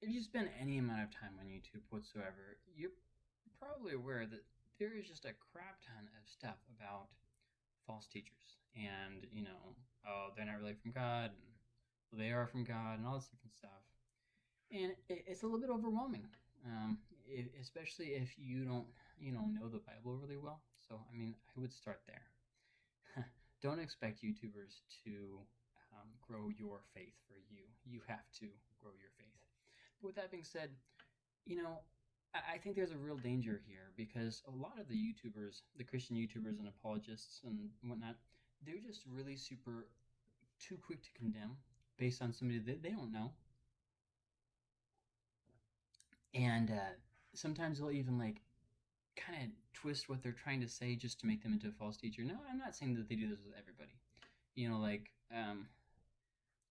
if you spend any amount of time on YouTube whatsoever, you're probably aware that there is just a crap ton of stuff about false teachers. And, you know, oh, they're not really from God, and they are from God, and all this different stuff. And it's a little bit overwhelming, um, especially if you don't, you know, know the Bible really well. So, I mean, I would start there. don't expect YouTubers to um, grow your faith for you. You have to grow your faith. With that being said, you know, I think there's a real danger here because a lot of the YouTubers, the Christian YouTubers and apologists and whatnot, they're just really super too quick to condemn based on somebody that they don't know. And uh, sometimes they'll even like kind of twist what they're trying to say just to make them into a false teacher. No, I'm not saying that they do this with everybody. You know, like, um,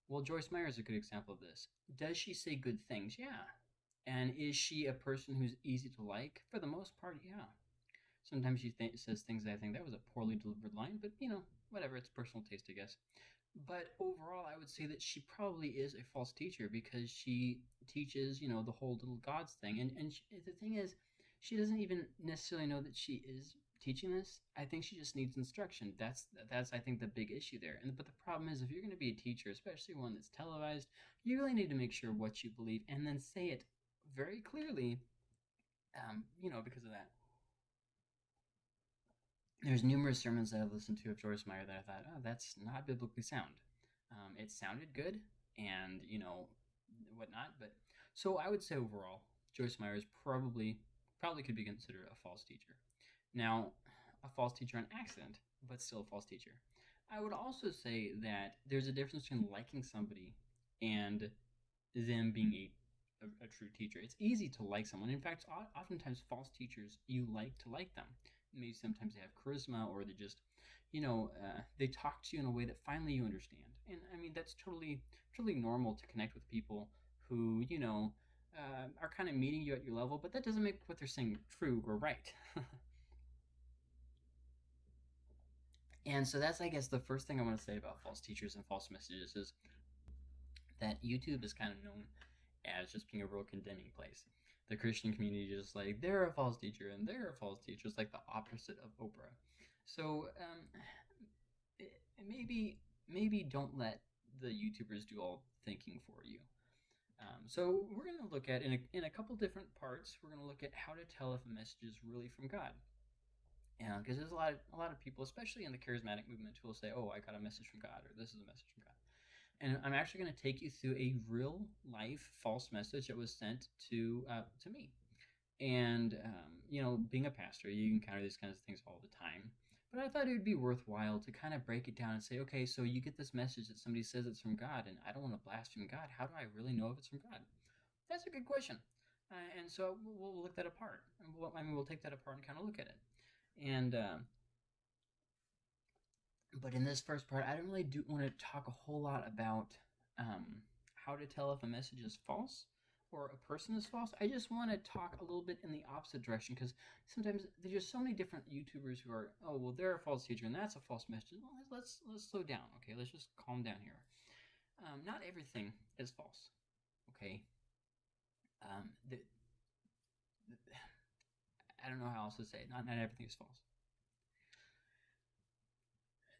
well, Joyce Meyer is a good example of this. Does she say good things? Yeah. And is she a person who's easy to like? For the most part, yeah. Sometimes she th- says things that I think that was a poorly delivered line, but you know, whatever, it's personal taste, I guess. But overall, I would say that she probably is a false teacher because she teaches, you know, the whole little gods thing. And, and she, the thing is, she doesn't even necessarily know that she is teaching this. I think she just needs instruction. That's that's I think the big issue there. And but the problem is if you're going to be a teacher, especially one that's televised, you really need to make sure what you believe and then say it very clearly. Um, you know, because of that. There's numerous sermons that I've listened to of Joyce Meyer that I thought, oh, that's not biblically sound. Um, it sounded good, and you know, whatnot. But so I would say overall, Joyce Meyer is probably probably could be considered a false teacher. Now, a false teacher on accident, but still a false teacher. I would also say that there's a difference between liking somebody and them being a, a, a, true teacher. It's easy to like someone. In fact, oftentimes false teachers, you like to like them. Maybe sometimes they have charisma or they just, you know, uh, they talk to you in a way that finally you understand. And I mean, that's totally, totally normal to connect with people who, you know, uh, are kind of meeting you at your level, but that doesn't make what they're saying true or right. And so that's, I guess, the first thing I want to say about false teachers and false messages is that YouTube is kind of known as just being a real condemning place. The Christian community is just like, they're a false teacher and they're a false teacher. It's like the opposite of Oprah. So um, maybe maybe don't let the YouTubers do all thinking for you. Um, so we're going to look at in a, in a couple different parts. We're going to look at how to tell if a message is really from God. Yeah, because there's a lot of a lot of people, especially in the charismatic movement, who will say, "Oh, I got a message from God," or "This is a message from God." And I'm actually going to take you through a real life false message that was sent to uh, to me. And um, you know, being a pastor, you encounter these kinds of things all the time. But I thought it would be worthwhile to kind of break it down and say, okay, so you get this message that somebody says it's from God, and I don't want to blaspheme God. How do I really know if it's from God? That's a good question. Uh, and so we'll, we'll look that apart. We'll, I mean, we'll take that apart and kind of look at it. And uh, but in this first part, I don't really do want to talk a whole lot about um, how to tell if a message is false or a person is false. I just want to talk a little bit in the opposite direction because sometimes there's just so many different YouTubers who are, oh well, they're a false teacher and that's a false message. Well, let's let's slow down, okay? Let's just calm down here. Um, not everything is false, okay? Um, the, the I don't know how else to say it. Not, not everything is false.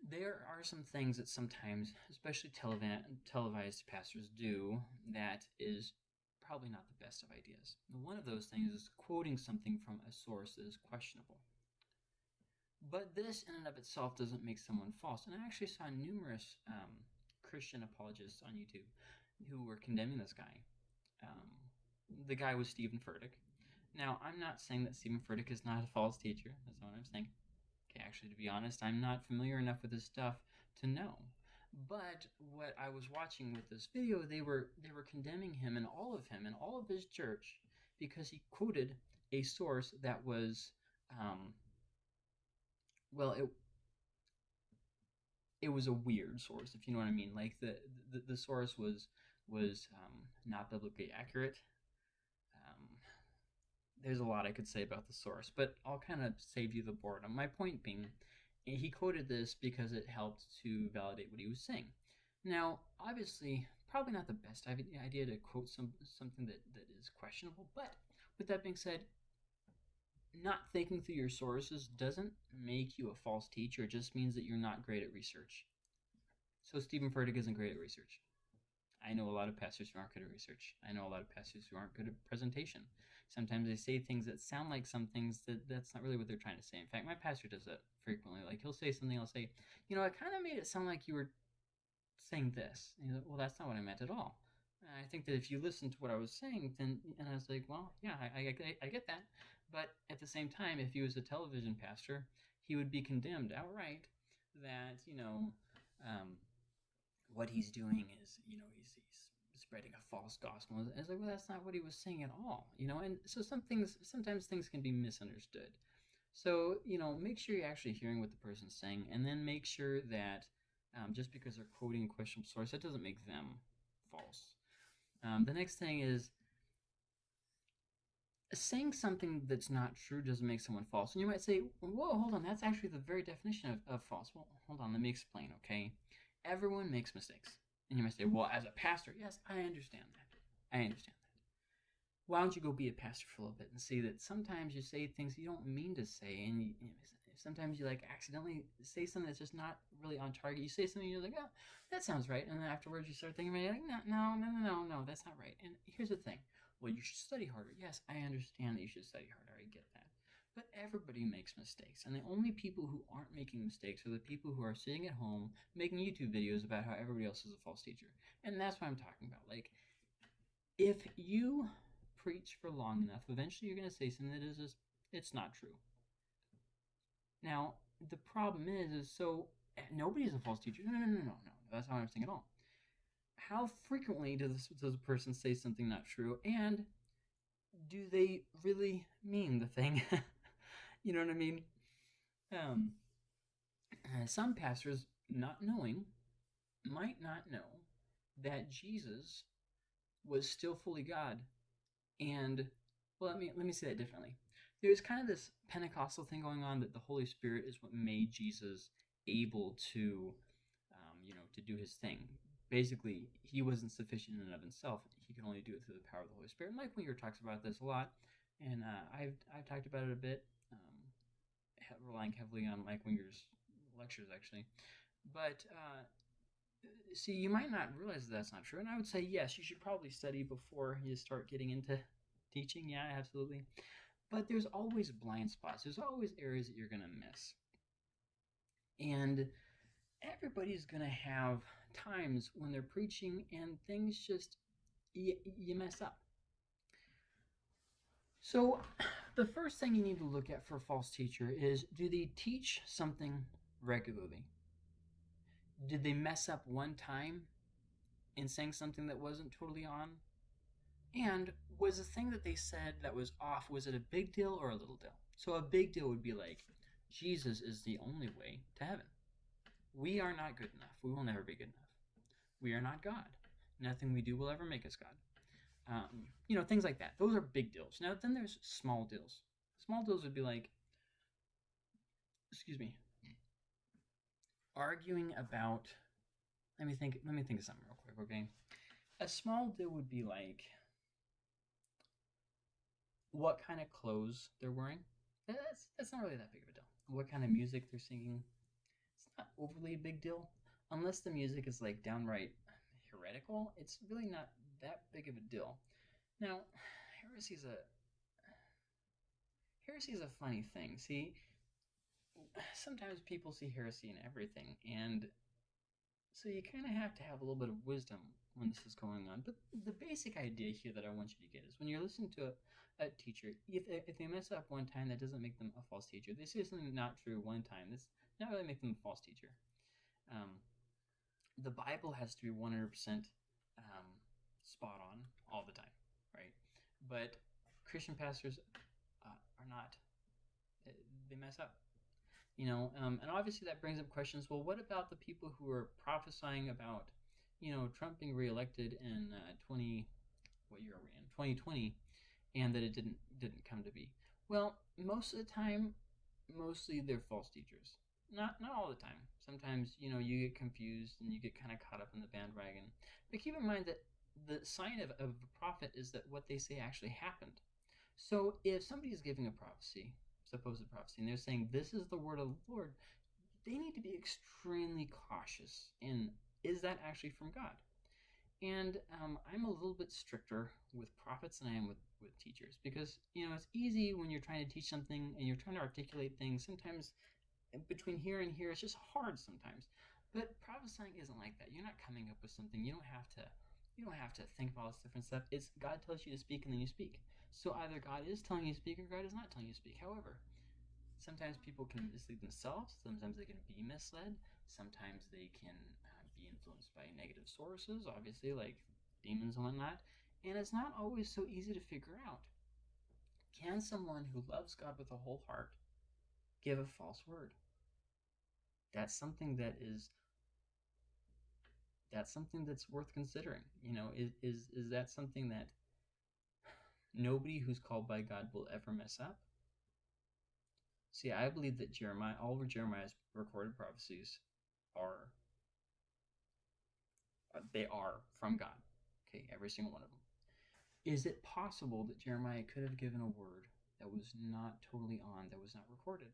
There are some things that sometimes, especially telev- televised pastors do, that is probably not the best of ideas. One of those things is quoting something from a source that is questionable. But this, in and of itself, doesn't make someone false. And I actually saw numerous um, Christian apologists on YouTube who were condemning this guy. Um, the guy was Steven Furtick, now, I'm not saying that Steven Furtick is not a false teacher. That's not what I'm saying. Okay, actually, to be honest, I'm not familiar enough with his stuff to know. But what I was watching with this video, they were they were condemning him and all of him and all of his church because he quoted a source that was, um, well, it it was a weird source, if you know what I mean. Like the the, the source was was um, not biblically accurate there's a lot I could say about the source, but I'll kind of save you the boredom. My point being, eh, he quoted this because it helped to validate what he was saying. Now, obviously, probably not the best idea to quote some something that, that is questionable. But with that being said, not thinking through your sources doesn't make you a false teacher. It just means that you're not great at research. So Steven Furtick isn't great at research. I know a lot of pastors who aren't good at research. I know a lot of pastors who aren't good at presentation. Sometimes they say things that sound like some things that that's not really what they're trying to say. In fact, my pastor does that frequently. Like he'll say something, I'll say, you know, I kind of made it sound like you were saying this. And like, well, that's not what I meant at all. And I think that if you listen to what I was saying, then and I was like, well, yeah, I, I, I get that. But at the same time, if he was a television pastor, he would be condemned outright that you know um, what he's doing is you know he's, he's spreading a false gospel. And it's like, well, that's not what he was saying at all, you know. And so some things, sometimes things can be misunderstood. So you know, make sure you're actually hearing what the person's saying, and then make sure that um, just because they're quoting a questionable source, that doesn't make them false. Um, the next thing is saying something that's not true doesn't make someone false. And you might say, whoa, hold on, that's actually the very definition of, of false. Well, hold on, let me explain, okay? Everyone makes mistakes. And you might say, well, as a pastor, yes, I understand that. I understand that. Why don't you go be a pastor for a little bit and see that sometimes you say things you don't mean to say, and you, you know, sometimes you like accidentally say something that's just not really on target. You say something, you're like, oh, that sounds right, and then afterwards you start thinking, like, no, no, no, no, no, no, that's not right. And here's the thing: well, you should study harder. Yes, I understand that you should study harder. I get that. But everybody makes mistakes, and the only people who aren't making mistakes are the people who are sitting at home making YouTube videos about how everybody else is a false teacher. And that's what I'm talking about. Like, if you preach for long enough, eventually you're going to say something that is just, it's not true. Now, the problem is, is so nobody is a false teacher. No, no, no, no, no. That's not what I'm saying at all how frequently does, does a person say something not true? And do they really mean the thing? you know what I mean? Um, uh, some pastors, not knowing, might not know that Jesus was still fully God. And well, let me let me say that differently. There's kind of this Pentecostal thing going on that the Holy Spirit is what made Jesus able to, um, you know, to do his thing basically he wasn't sufficient in and of himself. He could only do it through the power of the Holy Spirit. Mike Winger talks about this a lot, and uh, I've I've talked about it a bit, relying heavily on Mike Winger's lectures actually. But uh, see, you might not realize that that's not true, and I would say yes, you should probably study before you start getting into teaching. Yeah, absolutely. But there's always blind spots. There's always areas that you're gonna miss, and everybody's gonna have times when they're preaching and things just you mess up. So, the first thing you need to look at for a false teacher is do they teach something regularly? Did they mess up one time in saying something that wasn't totally on? And was the thing that they said that was off, was it a big deal or a little deal? So, a big deal would be like, Jesus is the only way to heaven. We are not good enough. We will never be good enough. We are not God. Nothing we do will ever make us God. Um, you know, things like that. Those are big deals. Now, then there's small deals. Small deals would be like, excuse me, arguing about. Let me think. Let me think of something real quick. Okay, a small deal would be like what kind of clothes they're wearing. That's that's not really that big of a deal. What kind of music they're singing. It's not overly a big deal unless the music is like downright heretical, it's really not that big of a deal. Now, heresy is a heresy is a funny thing. See, sometimes people see heresy in everything, and so you kind of have to have a little bit of wisdom when this is going on. But the basic idea here that I want you to get is when you're listening to a, a teacher, if they, if they mess up one time, that doesn't make them a false teacher. They say something not true one time, that's not really make them a false teacher. Um, the Bible has to be 100% um, spot on all the time, right? But Christian pastors uh, are not, eh, they mess up. You know, um, and obviously that brings up questions. Well, what about the people who are prophesying about, you know, Trump being reelected in uh, 20, what year are we in? 2020, and that it didn't didn't come to be. Well, most of the time, mostly they're false teachers. Not not all the time. Sometimes you know you get confused and you get kind of caught up in the bandwagon. But keep in mind that the sign of, of a prophet is that what they say actually happened. So if somebody is giving a prophecy, supposed prophecy, and they're saying this is the word of the Lord, they need to be extremely cautious in is that actually from God? And um, I'm a little bit stricter with prophets than I am with, with teachers because, you know, it's easy when you're trying to teach something and you're trying to articulate things. Sometimes between here and here, it's just hard sometimes. But prophesying isn't like that. You're not coming up with something. You don't have to. You don't have to think of all this different stuff. It's God tells you to speak and then you speak. So either God is telling you to speak or God is not telling you to speak. However, sometimes people can mislead themselves. Sometimes they can be misled. Sometimes they can uh, be influenced by negative sources, obviously, like demons and whatnot. And it's not always so easy to figure out. Can someone who loves God with a whole heart give a false word? That's something that is that's something that's worth considering. You know, is is is that something that nobody who's called by God will ever mess up? See, I believe that Jeremiah, all of Jeremiah's recorded prophecies are uh, they are from God. Okay, every single one of them. Is it possible that Jeremiah could have given a word that was not totally on, that was not recorded?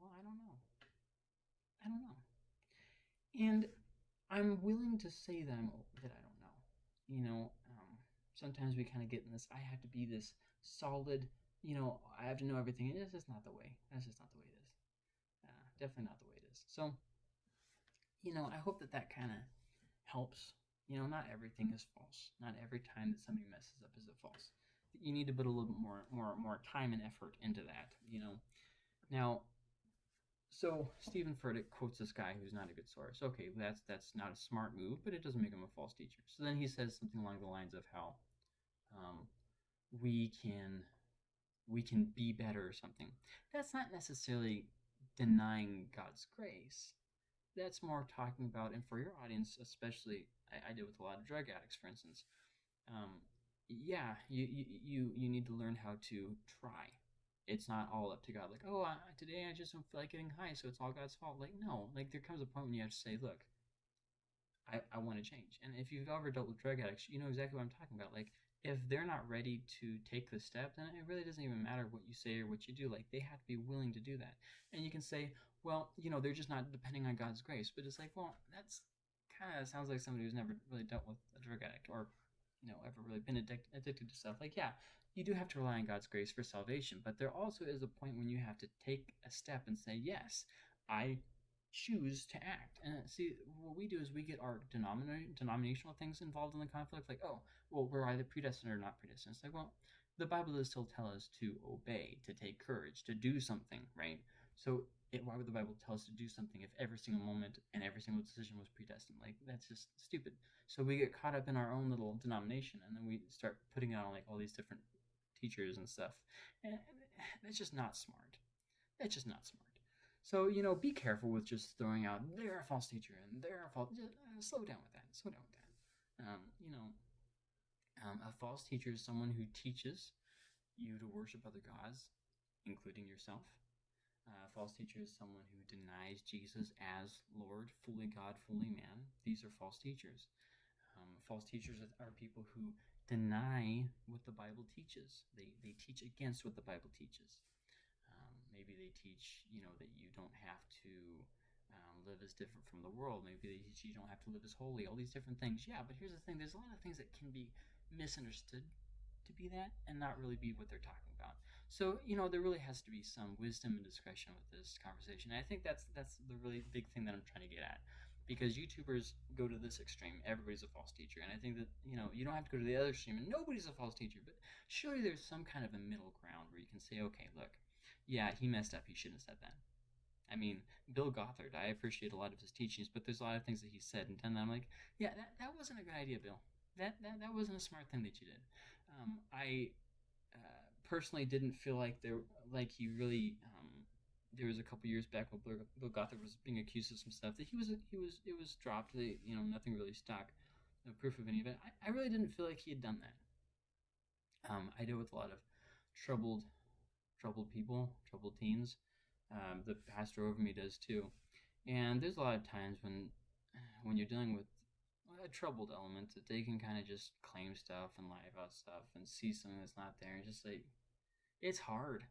Well, I don't know. I don't know. And I'm willing to say that I'm that I don't know. You know, um, sometimes we kind of get in this. I have to be this solid. You know, I have to know everything. It's just not the way. That's just not the way it is. Uh, definitely not the way it is. So, you know, I hope that that kind of helps. You know, not everything is false. Not every time that somebody messes up is it false. You need to put a little bit more, more, more time and effort into that. You know, now. So Steven Furtick quotes this guy who's not a good source. Okay, that's that's not a smart move, but it doesn't make him a false teacher. So then he says something along the lines of how um, we can we can be better or something. That's not necessarily denying God's grace that's more talking about, and for your audience especially, I, I deal with a lot of drug addicts, for instance. Um, yeah, you, you you you need to learn how to try. It's not all up to God. Like, oh, I, today I just don't feel like getting high, so it's all God's fault. Like, no. Like, there comes a point when you have to say, look, I, I want to change. And if you've ever dealt with drug addicts, you know exactly what I'm talking about. Like, if they're not ready to take the step, then it really doesn't even matter what you say or what you do. Like, they have to be willing to do that. And you can say, well, you know, they're just not depending on God's grace. But it's like, well, that's kind of sounds like somebody who's never really dealt with a drug addict or, you know, ever really been addic- addicted to stuff. Like, yeah, you do have to rely on God's grace for salvation, but there also is a point when you have to take a step and say, yes, I choose to act. And uh, see, what we do is we get our denomina- denominational things involved in the conflict. Like, oh, well, we're either predestined or not predestined. It's like, well, the Bible does still tell us to obey, to take courage, to do something, right? So it, why would the Bible tell us to do something if every single moment and every single decision was predestined? Like that's just stupid. So we get caught up in our own little denomination, and then we start putting it on like all these different teachers and stuff, and that's just not smart. That's just not smart. So you know, be careful with just throwing out they're a false teacher and they're a false. Just, uh, slow down with that. Slow down with that. Um, you know, um, a false teacher is someone who teaches you to worship other gods, including yourself uh, false teacher is someone who denies Jesus as Lord, fully God, fully man. These are false teachers. Um, false teachers are people who deny what the Bible teaches. They, they teach against what the Bible teaches. Um, maybe they teach, you know, that you don't have to um, live as different from the world. Maybe they teach you don't have to live as holy. All these different things. Yeah, but here's the thing: there's a lot of things that can be misunderstood to be that, and not really be what they're talking about. So you know there really has to be some wisdom and discretion with this conversation. And I think that's that's the really big thing that I'm trying to get at, because YouTubers go to this extreme. Everybody's a false teacher, and I think that you know you don't have to go to the other extreme, and nobody's a false teacher. But surely there's some kind of a middle ground where you can say, okay, look, yeah, he messed up. He shouldn't have said that. I mean, Bill Gothard, I appreciate a lot of his teachings, but there's a lot of things that he said and done that I'm like, yeah, that, that wasn't a good idea, Bill. That, that that wasn't a smart thing that you did. Um, I personally didn't feel like there like he really um, there was a couple years back when Bill Gothard was being accused of some stuff that he was he was it was dropped that you know nothing really stuck no proof of any of it. I, I really didn't feel like he had done that. Um, I deal with a lot of troubled troubled people troubled teens um, the pastor over me does too. And there's a lot of times when when you're dealing with a troubled element that they can kind of just claim stuff and lie about stuff and see something that's not there and just like it's hard.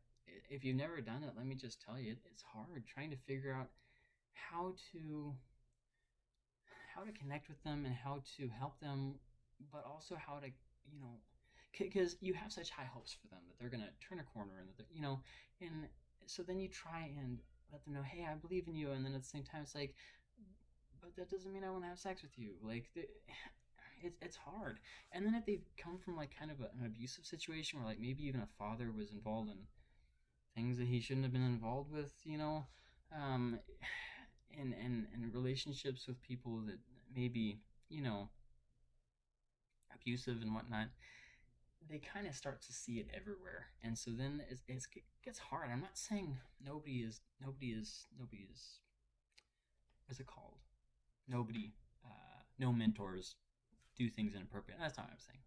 If you've never done it let me just tell you it's hard trying to figure out how to how to connect with them and how to help them but also how to you know because you have such high hopes for them that they're going to turn a corner and that you know and so then you try and let them know hey i believe in you and then at the same time it's like but that doesn't mean I want to have sex with you. Like, it's it's hard. And then if they've come from like kind of a, an abusive situation where like maybe even a father was involved in things that he shouldn't have been involved with, you know, um, and and and relationships with people that maybe you know abusive and whatnot they kind of start to see it everywhere and so then it's, it's, it gets hard i'm not saying nobody is nobody is nobody is what's it called nobody, uh, no mentors do things inappropriate. That's not what I'm saying.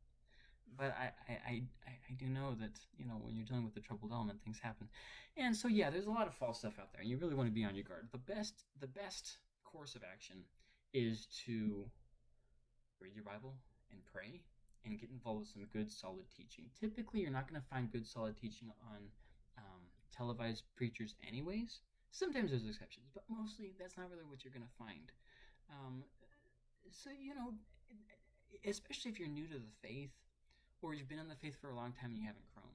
But I, I, I, I do know that, you know, when you're dealing with the troubled element, things happen. And so, yeah, there's a lot of false stuff out there, and you really want to be on your guard. The best, the best course of action is to read your Bible and pray and get involved with some good, solid teaching. Typically, you're not going to find good, solid teaching on um, televised preachers, anyways. Sometimes there's exceptions, but mostly that's not really what you're going to find. Um, so, you know, especially if you're new to the faith or you've been in the faith for a long time and you haven't grown,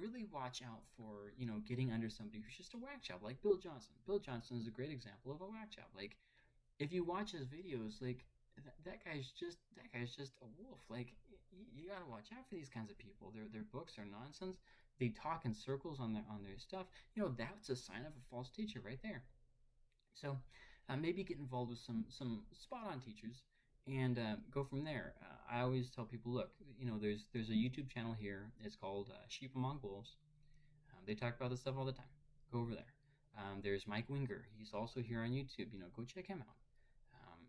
really watch out for, you know, getting under somebody who's just a whack job, like Bill Johnson. Bill Johnson is a great example of a whack job. Like, if you watch his videos, like, that, guy's just that guy's just a wolf. Like you, you gotta watch out for these kinds of people. Their their books are nonsense. They talk in circles on their on their stuff. You know that's a sign of a false teacher right there. So uh, maybe get involved with some some spot on teachers and uh, go from there. Uh, I always tell people, look, you know, there's there's a YouTube channel here. It's called uh, Sheep Among Wolves. Um, they talk about this stuff all the time. Go over there. Um, there's Mike Winger. He's also here on YouTube. You know, go check him out. Um,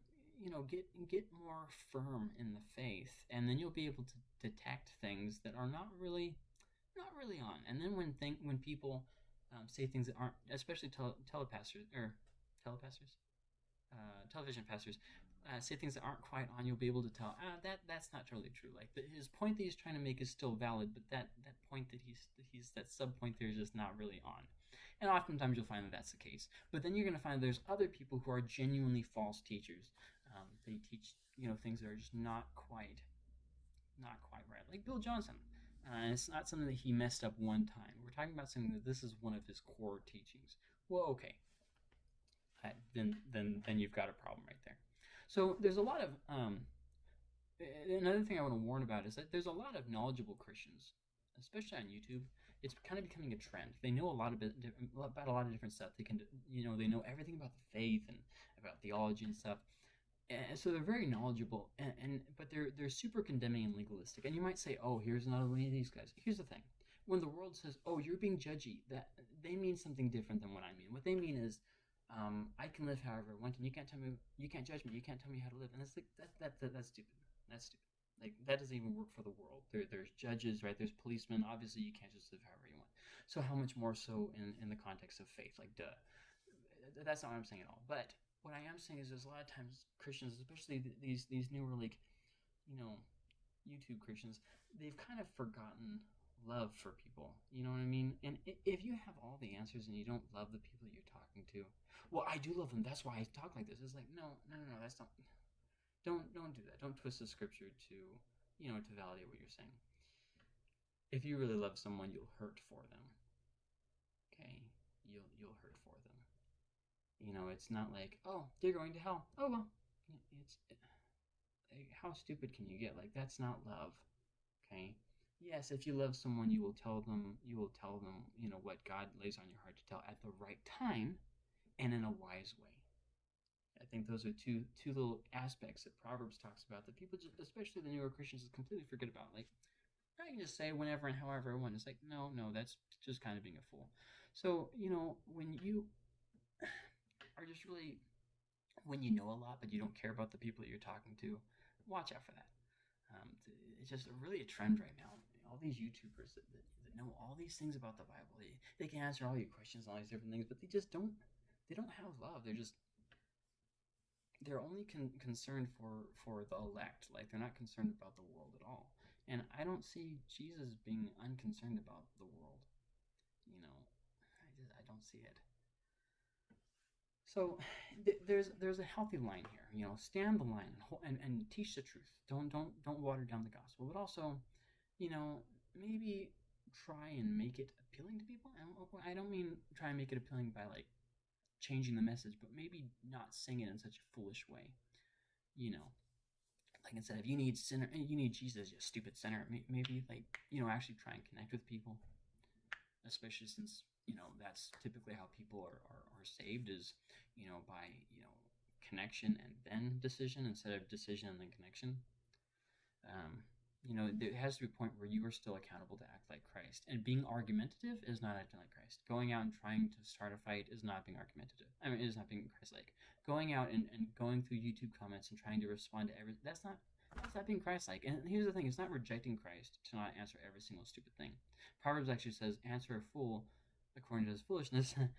you know, get get more firm in the faith, and then you'll be able to detect things that are not really not really on. And then when think when people um, say things that aren't, especially tele- telepastors or telepastors, uh, television pastors uh, say things that aren't quite on, you'll be able to tell ah, that that's not totally true. Like the, his point that he's trying to make is still valid, but that that point that he's that he's that sub point there is just not really on. And oftentimes you'll find that that's the case. But then you're going to find there's other people who are genuinely false teachers. Um, they teach you know things that are just not quite not quite right, like Bill Johnson. Uh, it's not something that he messed up one time. We're talking about something that this is one of his core teachings. Well, okay, then then then you've got a problem right there. So there's a lot of um, another thing I want to warn about is that there's a lot of knowledgeable Christians, especially on YouTube. It's kind of becoming a trend. They know a lot of about a lot of different stuff. They can, you know, they know everything about the faith and about theology and stuff. And so they're very knowledgeable, and, and but they're they're super condemning and legalistic. And you might say, oh, here's another one of these guys. Here's the thing: when the world says, oh, you're being judgy, that they mean something different than what I mean. What they mean is um, I can live however I want, and you can't tell me, you can't judge me, you can't tell me how to live. And it's like that, that, that that's stupid. That's stupid. Like that doesn't even work for the world. There, there's judges, right? There's policemen. Obviously, you can't just live however you want. So how much more so in in the context of faith? Like, duh. That's not what I'm saying at all. But what I am saying is, there's a lot of times Christians, especially these these newer like, you know, YouTube Christians, they've kind of forgotten love for people. You know what I mean? And if you have all the answers and you don't love the people you're talking to, well, I do love them. That's why I talk like this. It's like, no, no, no, no. That's not. Don't don't do that. Don't twist the scripture to, you know, to validate what you're saying. If you really love someone, you'll hurt for them. Okay, you'll you'll hurt for them. You know, it's not like, oh, they're going to hell. Oh well, it's. Eh, like, how stupid can you get? Like that's not love. Okay yes, if you love someone, you will tell them, you will tell them, you know, what God lays on your heart to tell at the right time and in a wise way. I think those are two two little aspects that Proverbs talks about that people, just, especially the newer Christians, completely forget about. Like, I can just say whenever and however I want. It's like, no, no, that's just kind of being a fool. So, you know, when you are just really, when you know a lot but you don't care about the people that you're talking to, watch out for that. Um, it's just really a trend right now all these YouTubers that, that, that know all these things about the Bible. They, they can answer all your questions all these different things, but they just don't they don't have love. They're just they're only con- concerned for for the elect. Like they're not concerned about the world at all. And I don't see Jesus being unconcerned about the world. You know, I just I don't see it. So th- there's there's a healthy line here. You know, stand the line and, and and teach the truth. Don't don't don't water down the gospel. But also, you know, maybe try and make it appealing to people. I don't, I don't mean try and make it appealing by like changing the message, but maybe not sing it in such a foolish way. You know, like instead of you need sinner, you need Jesus, you stupid sinner. Maybe like you know actually try and connect with people, especially since you know that's typically how people are, are, are saved is you know by you know connection and then decision instead of decision and then connection. Um, you know, there has to be a point where you are still accountable to act like Christ. And being argumentative is not acting like Christ. Going out and trying to start a fight is not being argumentative. I mean, it is not being Christ-like. Going out and, and going through YouTube comments and trying to respond to every that's not that's not being Christ-like. And here's the thing: it's not rejecting Christ to not answer every single stupid thing. Proverbs actually says, "Answer a fool according to his foolishness." eh,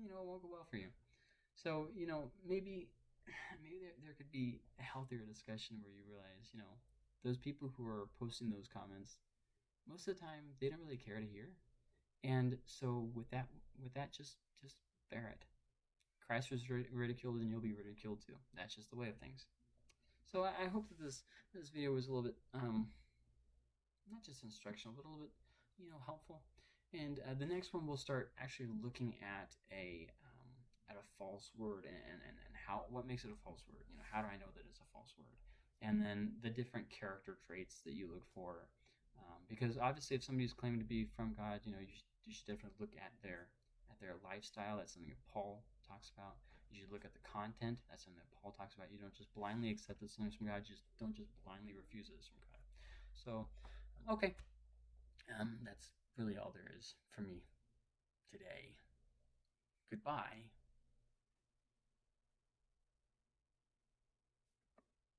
you know, it won't go well for you. So you know, maybe maybe there, there could be a healthier discussion where you realize, you know, those people who are posting those comments, most of the time they don't really care to hear. And so with that, with that, just just bear it. Christ was ridiculed, and you'll be ridiculed too. That's just the way of things. So I, hope that this this video was a little bit um, not just instructional, but a little bit you know helpful. And uh, the next one we'll start actually looking at a um, at a false word and, and, and how what makes it a false word. You know, how do I know that it's a false word? And then the different character traits that you look for. Um, because obviously, if somebody's claiming to be from God, you know, you should, you should definitely look at their at their lifestyle. That's something that Paul talks about. You should look at the content. That's something that Paul talks about. You don't just blindly accept that something's from God. You just don't just blindly refuse it from God. So, okay, um, that's really all there is for me today. Goodbye.